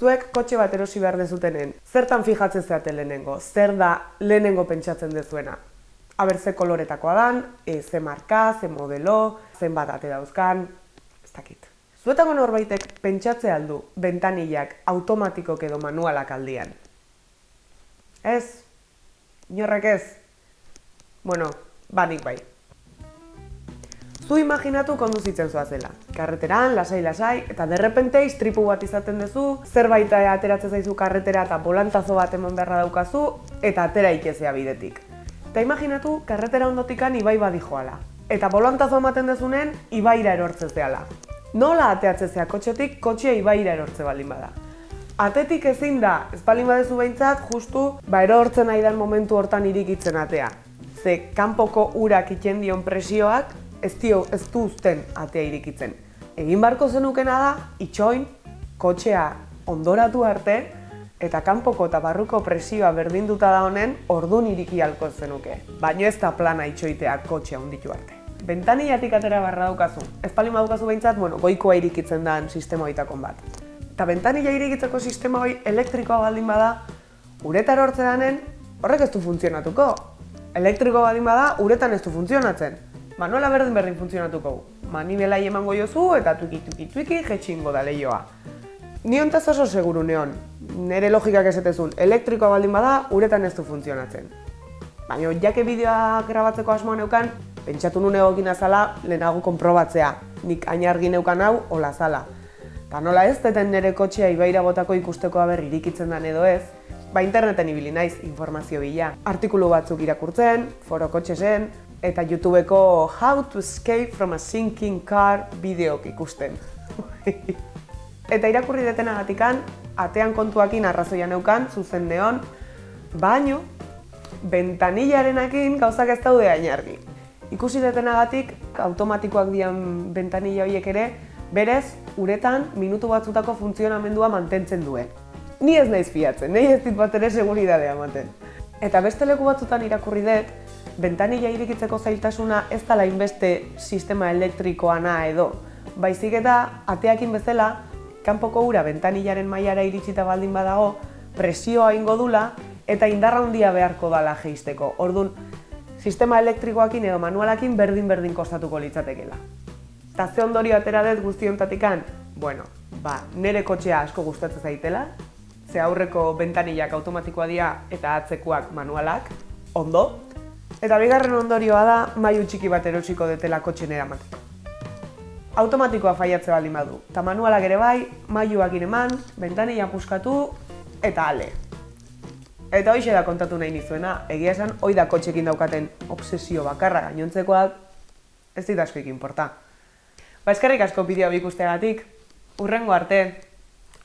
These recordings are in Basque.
Zuek kotxe bat erosi behar dezutenen, zertan fijatzen zeate lehenengo, zer da lehenengo pentsatzen dezuena. Aber ze koloretakoa dan, e, ze marka, ze modelo, zenbat ate dauzkan, ez dakit. Zuetako norbaitek pentsatze aldu bentanilak automatikok edo manualak aldian. Ez? Inorrek ez? Bueno, banik bai. Zu imaginatu konduzitzen zoazela. Karreteran, lasai-lasai, eta derrepente istripu bat izaten duzu, zerbait ateratzen zaizu karretera eta bolantazo bat eman beharra daukazu, eta atera ikezea bidetik. Eta imaginatu, karretera ondotikan ibai badi joala. Eta bolantazo ematen dezunen, ibaira erortze zehala. Nola ateatzezea kotxetik, kotxea ibaira erortze baldin bada. Atetik ezin da, ez baldin badezu behintzat, justu, ba erortzen nahi momentu hortan irikitzen atea. Ze, kanpoko urak iten dion presioak, ez dio ez du uzten atea irikitzen. Egin barko zenukena da, itxoin, kotxea ondoratu arte, eta kanpoko eta barruko presioa berdinduta da honen, ordun iriki halko zenuke. Baino ez da plana itxoitea kotxea onditu arte. Bentaniatik atera barra daukazu. Ez palin badukazu behintzat, bueno, goikoa irikitzen da sistema hoitakon bat. Eta bentanila irikitzeko sistema hoi elektrikoa baldin bada, uretar hortze danen, horrek ez du funtzionatuko. Elektriko baldin bada, uretan ez du funtzionatzen manuela berdin berdin funtzionatuko gu. Manibelai emango jozu eta tuiki tuiki tuiki jetxingo da lehioa. Ni ontaz oso seguru neon, nire logikak esetezun, elektrikoa baldin bada, uretan ez du funtzionatzen. Baina, jake bideoa grabatzeko asmoa neukan, pentsatu nune egin azala, lehenago konprobatzea. Nik ainargi neukan hau, hola zala. Ta nola ez, deten nire kotxea ibaira botako ikusteko haber irikitzen den edo ez, ba interneten ibili naiz informazio bila. Artikulu batzuk irakurtzen, foro kotxesen, eta YouTubeko How to Escape from a Sinking Car bideok ikusten. eta irakurri detenagatikan, atean kontuakin arrazoia neukan, zuzen neon, baino, bentanillarenakin gauzak ez daude ainargi. Ikusi detenagatik, automatikoak dian bentanilla horiek ere, berez, uretan, minutu batzutako funtzionamendua mantentzen duen. Ni ez naiz fiatzen, nahi ez dit bat ere seguridadea ematen. Eta beste leku batzutan irakurri dut, bentanilla irikitzeko zailtasuna ez da inbeste sistema elektrikoana edo. Baizik eta ateakin bezala, kanpoko ura bentanillaren mailara iritsita baldin badago, presioa ingo dula eta indarra handia beharko dala geisteko. Ordun sistema elektrikoakin edo manualakin berdin-berdin kostatuko litzatekela. Ta ze ondorio atera dut guztiontatikan? Bueno, ba, nere kotxea asko gustatzen zaitela, ze aurreko bentanillak automatikoa dira eta atzekoak manualak, ondo, Eta bigarren ondorioa da mailu txiki bat erosiko detela kotxen eramateko. Automatikoa faiatze baldin badu. Ta manualak ere bai, mailuak eman, bentanilla puskatu eta ale. Eta hoxe da kontatu nahi nizuena, egia esan, hoi da kotxekin daukaten obsesio bakarra gainontzekoak, ez dit askoik inporta. Ba eskerrik asko bideo bikusteagatik, urrengo arte,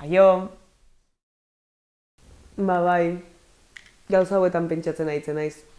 aio! Ba bai, gauza hauetan pentsatzen aitzen naiz.